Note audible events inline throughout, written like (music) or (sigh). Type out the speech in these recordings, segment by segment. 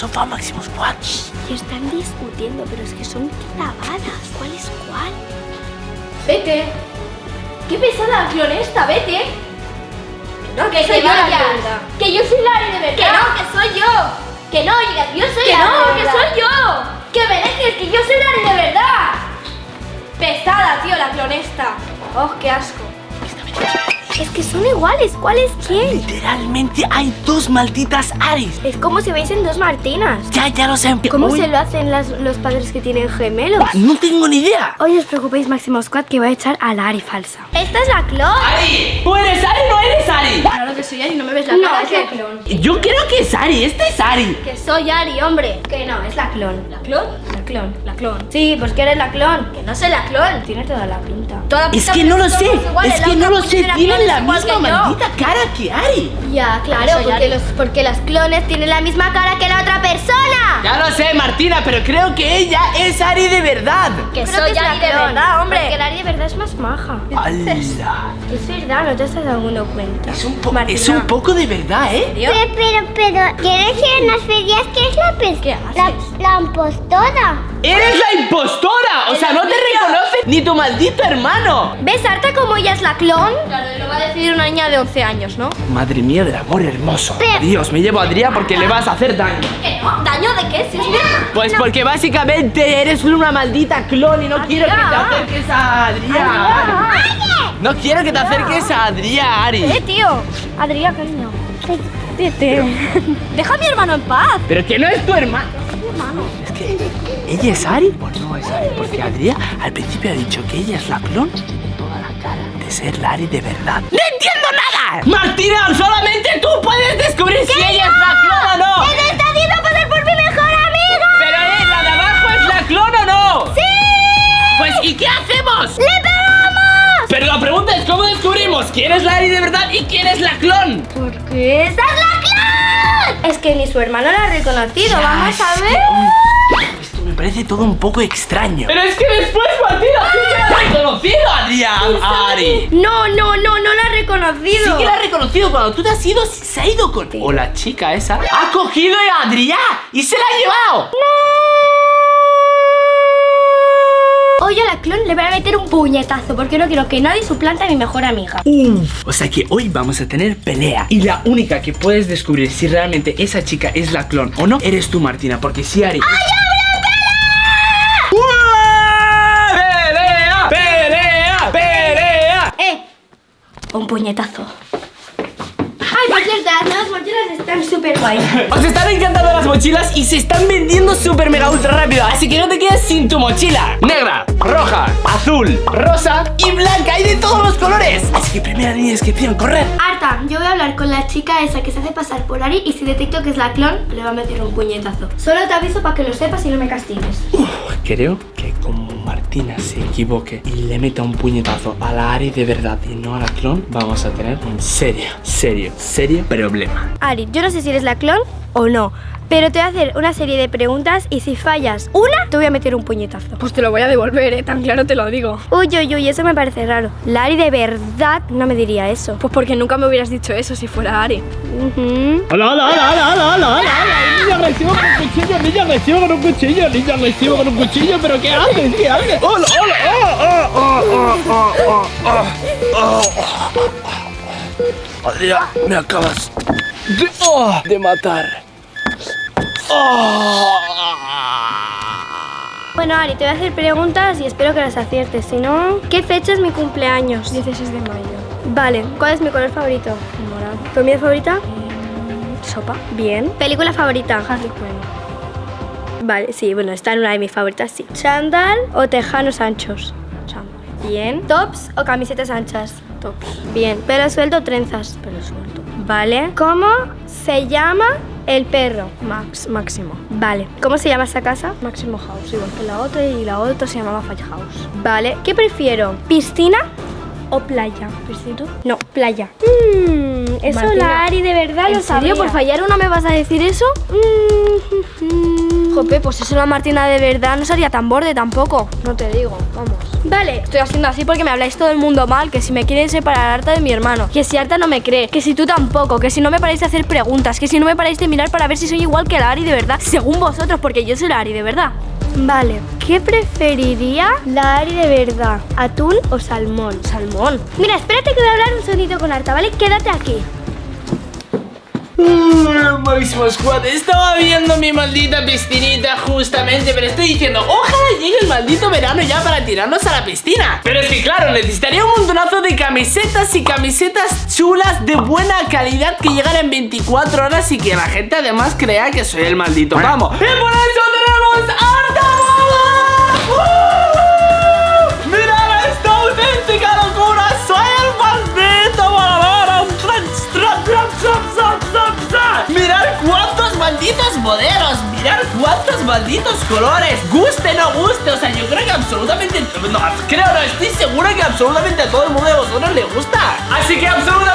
sofá, Máximo Squad. Y están discutiendo, pero es que son clavadas. ¿Cuál es cuál? Vete. Qué pesada la clon esta, vete. No, Que soy te yo la vayas. verdad. Que yo soy Lari de verdad. Que no, que soy yo. Que no, yo soy Que la no, de que verdad. soy yo. Que me dejes, que yo soy Lari de verdad. Pesada, tío, la clon esta. Oh, qué asco. Es que son iguales. ¿Cuál es quién? Literalmente hay dos malditas Aris. Es como si veisen dos Martinas. Ya, ya lo sé. ¿Cómo Uy, se lo hacen las- los padres que tienen gemelos? No tengo ni idea. Hoy os preocupéis, Máximo Squad, que voy a echar a Lari falsa. Esta es la clon. Ari, ¿tú eres Ari o no eres Ari? Claro que soy Ari, no me ves la No, cara. es la clon. Yo creo que es Ari, esta es Ari. Que soy Ari, hombre. Que no, es la clon. ¿La clon? La clon. La clon. Sí, pues que eres la clon. Que no soy la clon. Tiene toda la pinta. Toda Es pinta que que no lo sé, iguales, es la que no lo sé, tienen la misma maldita cara que Ari. Ya, claro, porque, Ari. los, porque las clones tienen la misma cara que la otra persona. Ya lo sé, Martina, pero creo que ella es Ari de verdad. Que Creo soy Ari de verdad, hombre. Porque la Ari de verdad es más maja. ¡Hala! Es verdad, no te estás dando cuenta. Es un, po- Martina. es un poco de verdad, ¿eh? Pero, pero, pero, ¿quieres decir unas ferias que es la pes- ¿Qué la, la impostora? ¡Eres la impostora! O sea, no te reconoce ni tu maldito hermano. ¿Ves, Arta, como ella es la clon? Claro, lo va a decir una niña de 11 años, ¿no? Madre mía del amor hermoso. Pero- Dios, me llevo a Adrián porque le vas a hacer daño. ¿Qué no? ¿Daño de qué? Si es. Pues porque básicamente eres una maldita clon y no quiero que te acerques a Adrián. No quiero que te acerques a Adrián, Ari. Eh, tío. Adrián, cariño. Tete. Deja a mi hermano en paz. Pero que no es tu hermano. Es que ella es Ari o no es Ari. Porque Adrián al principio ha dicho que ella es la clon y tiene toda la cara de ser la Ari de verdad. ¡No entiendo nada! Martina, solamente tú puedes descubrir si ella es la clon o no. ¡Te está haciendo pasar por mi mejor amiga! Pero eh, la de abajo es la clon o no. ¡Sí! Pues ¿y qué hacemos? ¡Le pegamos! Pero la pregunta es cómo descubrimos quién es la Ari de verdad y quién es la clon. Porque esa es la. Es que ni su hermano la ha reconocido. Vamos a ver. Esto me parece todo un poco extraño. Pero es que después Martina sí que la ha reconocido a Adrián, Ari. No, no, no, no la ha reconocido. Sí que la ha reconocido cuando tú te has ido, se ha ido con... O la chica esa ha cogido a Adrián y se la ha llevado. Hoy a la clon le voy a meter un puñetazo porque no quiero que nadie suplante a mi mejor amiga. Uf. O sea que hoy vamos a tener pelea. Y la única que puedes descubrir si realmente esa chica es la clon o no, eres tú, Martina. Porque si Ari... ¡Pelea! ¡Pelea! ¡Pelea! ¡Eh! Un puñetazo. Ay, por cierto, las nuevas mochilas están súper guays. (laughs) Os están encantando las mochilas y se están vendiendo súper mega ultra rápido Así que no te quedes sin tu mochila Negra, roja, azul, rosa y blanca Hay de todos los colores Así que primera línea de descripción, correr Arta, yo voy a hablar con la chica esa que se hace pasar por Ari y si detecto que es la clon, le va a meter un puñetazo. Solo te aviso para que lo sepas y no me castigues. Creo Martina se equivoque y le meta un puñetazo a la Ari de verdad y no a la clon Vamos a tener un serio, serio, serio problema. Ari, yo no sé si eres la clon o no, pero te voy a hacer una serie de preguntas y si fallas una, te voy a meter un puñetazo. Pues te lo voy a devolver, ¿eh? Tan claro te lo digo. Uy, uy, uy, eso me parece raro. La Ari de verdad no me diría eso. Pues porque nunca me hubieras dicho eso si fuera Ari. Hola, hola, hola, hola, hola, hola. Niña agresiva con un cuchillo, niña agresiva con un cuchillo, niña agresiva con un cuchillo, pero ¿qué haces? ¿Qué haces? Hola, hola, oh, oh, oh, oh, oh, oh, oh. Adrián, me acabas de, oh, de matar Oh. Bueno, Ari, te voy a hacer preguntas y espero que las aciertes. Si no, ¿qué fecha es mi cumpleaños? 16 de mayo. Vale, ¿cuál es mi color favorito? Morado. ¿Comida favorita? Sopa. Bien. ¿Película favorita? Harley Quinn. Vale, sí, bueno, está en una de mis favoritas, sí. ¿Chandal o tejanos anchos? Chandal. Bien. ¿Tops o camisetas anchas? Tops. Bien. ¿Pelo suelto o trenzas? Pelo suelto. Vale. ¿Cómo se llama el perro? Max, máximo. Vale. ¿Cómo se llama esa casa? Máximo House, igual que la otra y la otra se llamaba Fire House. Vale. ¿Qué prefiero? ¿Piscina o playa? ¿Piscito? No, playa. Mmm, eso Martina, la Ari de verdad lo ¿En serio? sabía. ¿Por fallar una me vas a decir eso? Mm, Jope, pues eso la Martina de verdad no sería tan borde tampoco. No te digo, vamos. Vale, estoy haciendo así porque me habláis todo el mundo mal, que si me quieren separar harta de mi hermano, que si harta no me cree, que si tú tampoco, que si no me paráis de hacer preguntas, que si no me paráis de mirar para ver si soy igual que la Ari de verdad, según vosotros, porque yo soy la Ari de verdad. Vale, ¿qué preferiría la Ari de verdad? ¿Atún o salmón? Salmón. Mira, espérate que voy a hablar un segundito con Arta, ¿vale? Quédate aquí. Máximo Squad, estaba viendo mi maldita piscinita justamente, pero estoy diciendo, ojalá llegue el maldito verano ya para tirarnos a la piscina. Pero es que claro, necesitaría un montonazo de camisetas y camisetas chulas de buena calidad que llegan en 24 horas y que la gente además crea que soy el maldito vamos. Y por eso malditos modelos! ¡Mirad cuántos malditos colores! ¡Guste, no guste! O sea, yo creo que absolutamente... No, creo, no, estoy seguro que absolutamente a todo el mundo de vosotros le gusta. Así que absolutamente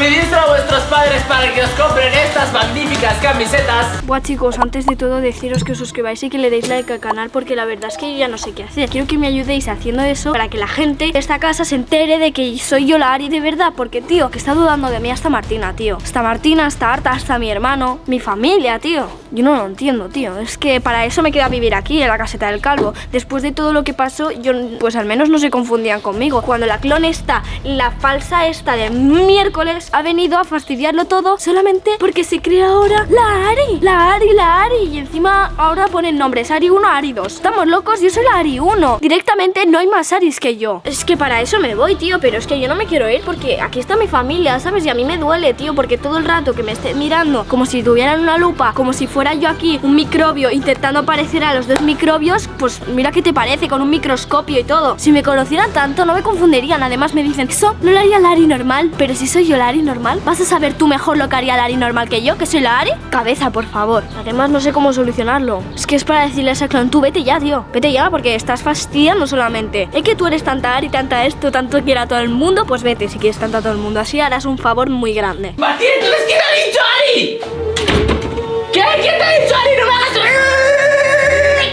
Pedíselo a vuestros padres para que os compren estas magníficas camisetas. Buah chicos, antes de todo deciros que os suscribáis y que le deis like al canal porque la verdad es que yo ya no sé qué hacer. Quiero que me ayudéis haciendo eso para que la gente de esta casa se entere de que soy yo la Ari de verdad. Porque tío, que está dudando de mí hasta Martina, tío. Hasta Martina, hasta Arta, hasta mi hermano, mi familia, tío. Yo no lo entiendo, tío. Es que para eso me queda vivir aquí, en la caseta del calvo. Después de todo lo que pasó, yo pues al menos no se confundían conmigo. Cuando la clon esta, la falsa esta de miércoles, ha venido a fastidiarlo todo solamente porque se crea ahora la Ari. La Ari, la Ari. Y encima ahora ponen nombres Ari 1, Ari 2. Estamos locos, yo soy la Ari 1. Directamente no hay más Aris que yo. Es que para eso me voy, tío. Pero es que yo no me quiero ir porque aquí está mi familia, ¿sabes? Y a mí me duele, tío, porque todo el rato que me esté mirando como si tuvieran una lupa, como si fuera yo aquí un microbio intentando parecer a los dos microbios, pues mira qué te parece con un microscopio y todo. Si me conocieran tanto no me confundirían. Además me dicen, eso no lo haría la Ari normal, pero si soy yo la Ari normal, ¿vas a saber tú mejor lo que haría la Ari normal que yo, que soy la Ari? Cabeza, por favor. Además no sé cómo solucionarlo. Es que es para decirle a ese clon, tú vete ya, tío. Vete ya porque estás fastidiando solamente. Es que tú eres tanta Ari, tanta esto, tanto quiera a todo el mundo, pues vete si quieres tanto a todo el mundo. Así harás un favor muy grande. Martín, entonces ¿quién ha dicho Ari? ¿Qué? ¿Quién te ha dicho Ari? ¡No me hagas...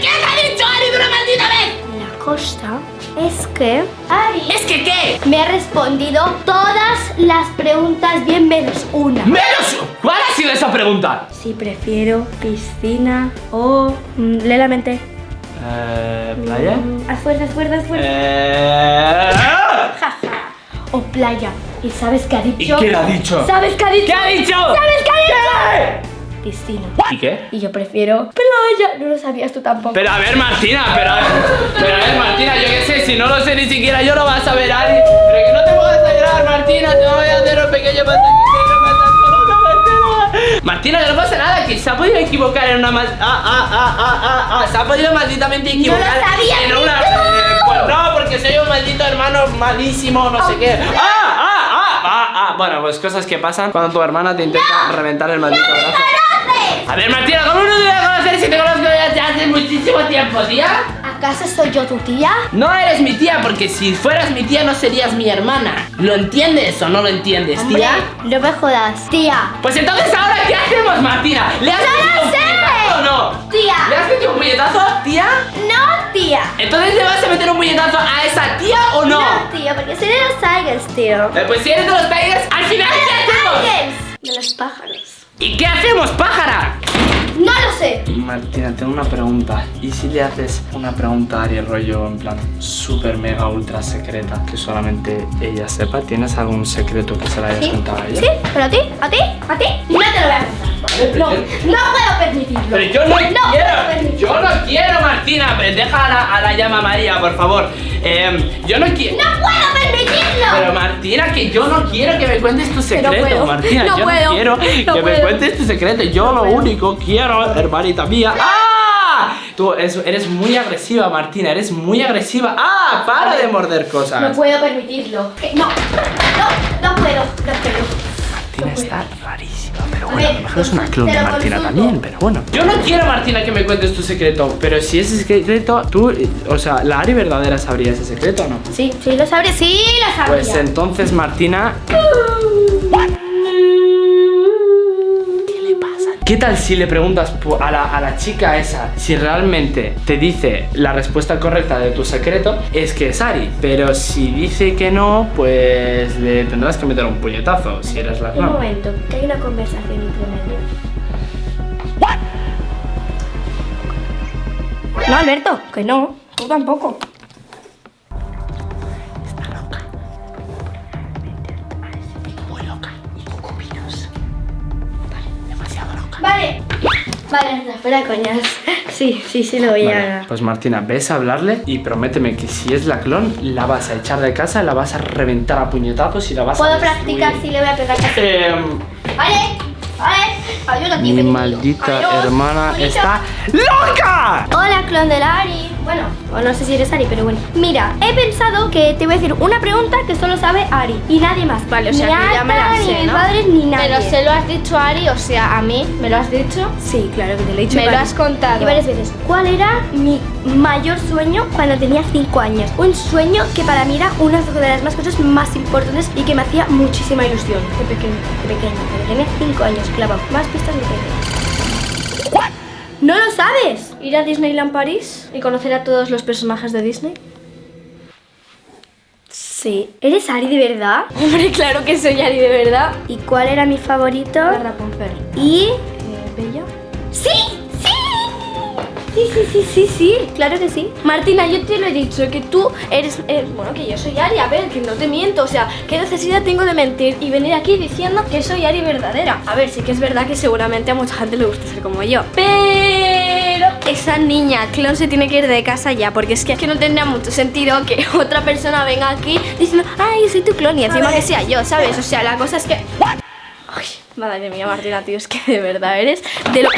¿Quién te ha dicho Ari de una maldita vez? La cosa es que Ari ¿Es que qué? me ha respondido todas las preguntas bien menos una. ¡Menos! ¿Cuál ha sido esa pregunta? Si prefiero piscina o... mm, lee la mente. Eh... ¿Playa? Mm, Haz fuerza, haz fuerza, haz fuerza. Eh... Ja, ja. O playa. ¿Y sabes qué ha dicho? qué ha dicho? ¿Sabes qué ha dicho? ¿Qué ha dicho? ¿Sabes qué ha dicho? ¿Qué? Piscina. ¿Y qué? Y yo prefiero No lo sabías tú tampoco. Pero a ver, Martina, pero a ver, pero a ver, Martina, yo qué sé, si no lo sé ni siquiera yo lo vas a ver, Ari. Pero que no te pongas a llorar, Martina, te voy a hacer un pequeño. Martina, que no pasa nada, que se ha podido equivocar en una mal... Ah, ah, ah, ah, ah, ah, se ha podido malditamente equivocar en una... eh, pues no, porque soy un maldito hermano malísimo, no sé qué. Ah, ah, ah, ah, ah, bueno, pues cosas que pasan cuando tu hermana te intenta reventar el maldito brazo. A ver, Martina, ¿cómo no te voy a conocer si te conozco desde hace muchísimo tiempo, tía? ¿Acaso soy yo tu tía? No eres mi tía, porque si fueras mi tía no serías mi hermana. ¿Lo entiendes o no lo entiendes, Hombre, tía? no me jodas. Tía. Pues entonces ahora, ¿qué hacemos, Martina? ¿Le has ¡No metido un puñetazo o no? Tía. ¿Le has metido un puñetazo, tía? No, tía. Entonces le vas a meter un puñetazo a esa tía o no? No, tío, porque soy de los Tigers, tío. Eh, pues si eres de los Tigers, al final, ¿qué hacemos? Tigers. De los pájaros. ¿Y qué hacemos, pájara? No Martina, tengo una pregunta. ¿Y si le haces una pregunta a Ari rollo en plan super mega ultra secreta que solamente ella sepa? ¿Tienes algún secreto que se la hayas ¿Sí? contado a ella? ¿Sí? ¿Pero a ti? ¿A ti? ¿A ti? No te lo voy a contar. No, no puedo permitirlo. Pero yo no, No quiero, puedo permitirlo. yo no quiero, Martina. Pero Deja a la, a la llama María, por favor. Eh, yo no quiero. ¡No puedo permitirlo! Pero Martina, que yo no quiero que me cuentes tu secreto, puedo, Martina. no yo puedo, no quiero no que me puedo. cuentes tu secreto. Yo lo único quiero, hermanita mía. ¡Ah! Tú eres, eres muy agresiva, Martina. Eres muy agresiva. ¡Ah! Para de morder cosas. No puedo permitirlo. Que- No, no, no puedo, no puedo. Martina está rarísima, pero bueno, a ver, lo mejor es una clon de Martina consulto. también, pero bueno. Yo no quiero, Martina, que me cuentes tu secreto, pero si ese secreto, tú, eh, o sea, la Ari verdadera sabría ese secreto o no. Sí, sí lo sabré, sí lo sabría. Pues entonces, Martina. ¿Qué le ¿Qué tal si le preguntas a la, a la chica esa si realmente te dice la respuesta correcta de tu secreto? Es que es Ari. Pero si dice que no, pues le tendrás que meter un puñetazo si eres la Un momento, que hay una conversación entre medio. No, Alberto, que no. Tú tampoco. Vale, anda, fuera coñas. Sí, sí, sí lo voy Vale, a... pues Martina, ves a hablarle y prométeme que si es la clon, la vas a echar de casa, la vas a reventar a puñetazos y la vas a Puedo practicar si le voy a pegar. Em, Vale, vale. Ayuda, tío. mi maldita Adiós, hermana está loca. Hola, clon de la Ari. Bueno, o no sé si eres Ari, pero bueno. Mira, he pensado que te voy a decir una pregunta que solo sabe Ari y nadie más. Vale, o sea, ni que ya me la sé, ni mis ¿no? padres, ni nadie. Pero se lo has dicho a Ari, o sea, a mí, ¿me lo has dicho? Sí, claro que te lo he dicho. Me lo has contado. Y varias veces. ¿Cuál era mi mayor sueño cuando tenía 5 años? Un sueño que para mí era una de las más cosas más importantes y que me hacía muchísima ilusión. De pequeño, de pequeño. Cuando tenía 5 años, clavado. Más pistas de pequeño. ¿No lo sabes? ¿Ir a Disneyland París y conocer a todos los personajes de Disney? Sí. ¿Eres Ari de verdad? (laughs) Hombre, claro que soy Ari de verdad. ¿Y cuál era mi favorito? La Rapunzel. Y... Eh, ¿Bella? ¡Sí! ¡Sí! Sí, sí, sí, sí, claro que sí. Martina, yo te lo he dicho, que tú eres... eh, bueno, que yo soy Ari, a ver, que no te miento. O sea, ¿qué necesidad tengo de mentir y venir aquí diciendo que soy Ari verdadera? A ver, sí que es verdad que seguramente a mucha gente le gusta ser como yo. Pero esa niña, clon, se tiene que ir de casa ya, porque es que, que no tendría mucho sentido que (laughs) otra persona venga aquí diciendo, ay, soy tu clon y encima que sea yo, ¿sabes? O sea, la cosa es que... Ay, madre mía, Martina, tío, es que de verdad eres de lo...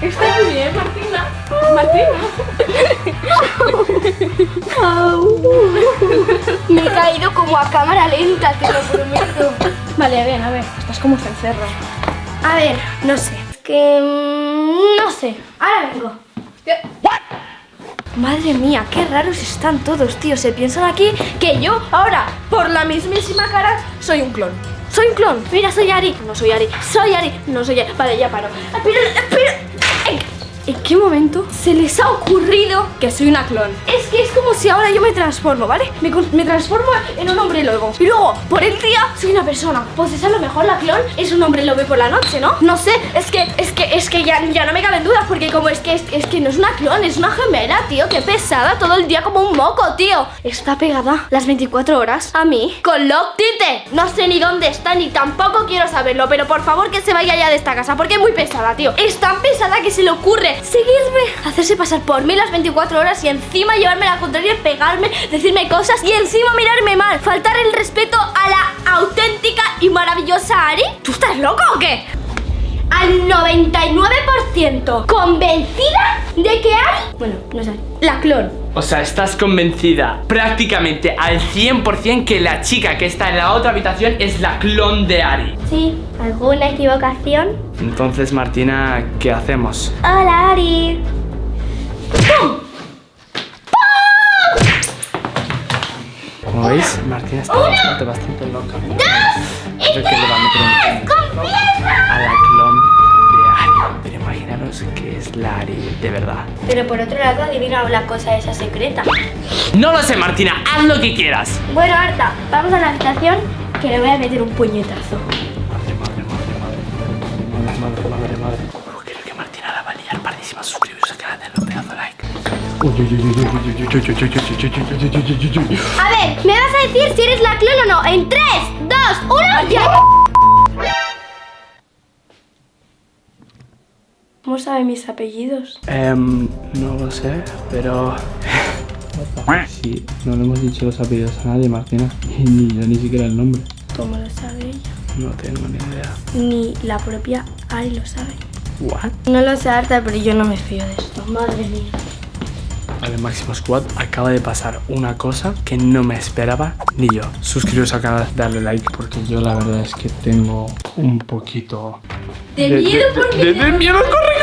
Estás muy bien, Martina. Me he caído como a cámara lenta, te lo prometo. Vale, bien, a ver, estás como cencerro. A ver, no sé. Es que... mm, No sé. Ahora vengo. Madre mía, qué raros están todos, tío. Se piensan aquí que yo ahora, por la mismísima cara, soy un clon. Soy un clon. Mira, soy Ari. No soy Ari. Soy Ari. No soy Ari. Vale, ya paro. Pero, pero... ¿En, qué momento se les ha ocurrido que soy una clon? Es que es como si ahora yo me transformo, ¿vale? Me, transformo en un hombre lobo. Y luego, por el día, soy una persona. Pues es a lo mejor la clon es un hombre lobo por la noche, ¿no? No sé, es que, es que, es que ya, ya no me caben dudas porque como es que, es, es que no es una clon, es una gemela, tío. Qué pesada, todo el día como un moco, tío. Está pegada las 24 horas a mí con Lock Tite. No sé ni dónde está ni tampoco quiero saberlo, pero por favor que se vaya ya de esta casa porque es muy pesada, tío. Es tan pesada que se le ocurre seguirme, hacerse pasar por mí las 24 horas y encima llevarme la contraria, pegarme, decirme cosas y encima mirarme mal, faltar el respeto a la auténtica y maravillosa Ari. ¿Tú estás loco o qué? Al 99% convencida de que Ari... Bueno, no sé. La clon. O sea, estás convencida prácticamente al 100% que la chica que está en la otra habitación es la clon de Ari. Sí. ¿Alguna equivocación? Entonces, Martina, ¿qué hacemos? Hola, Ari. Como veis, Martina está bastante, bastante loca. Creo que le va a la clon que es la Ari de verdad. Pero por otro lado, adivina la cosa esa secreta. No lo sé, Martina, haz lo que quieras. Bueno, Arta, vamos a la habitación que le voy a meter un puñetazo. Madre, madre, madre, madre, madre, madre, madre, madre. Creo que Martina la va a liar pardísima. Suscribiros al canal, denle un pedazo like. A ver, ¿me vas a decir si eres la clon o no? En 3, 2, 1, ¡ya! ¿Cómo sabe mis apellidos? Em, no lo sé, pero... (laughs) Sí, no le hemos dicho los apellidos a nadie, Martina. (laughs) Y ni yo ni siquiera el nombre. ¿Cómo lo sabe ella? No tengo ni idea. Ni la propia Ari lo sabe. ¿What? No lo sé, Arta, pero yo no me fío de esto. Madre mía. Vale, Máximo Squad, acaba de pasar una cosa que no me esperaba ni yo. Suscribiros al canal, darle like, porque yo la verdad es que tengo un poquito... De miedo porque de, de miedo, corre, corre,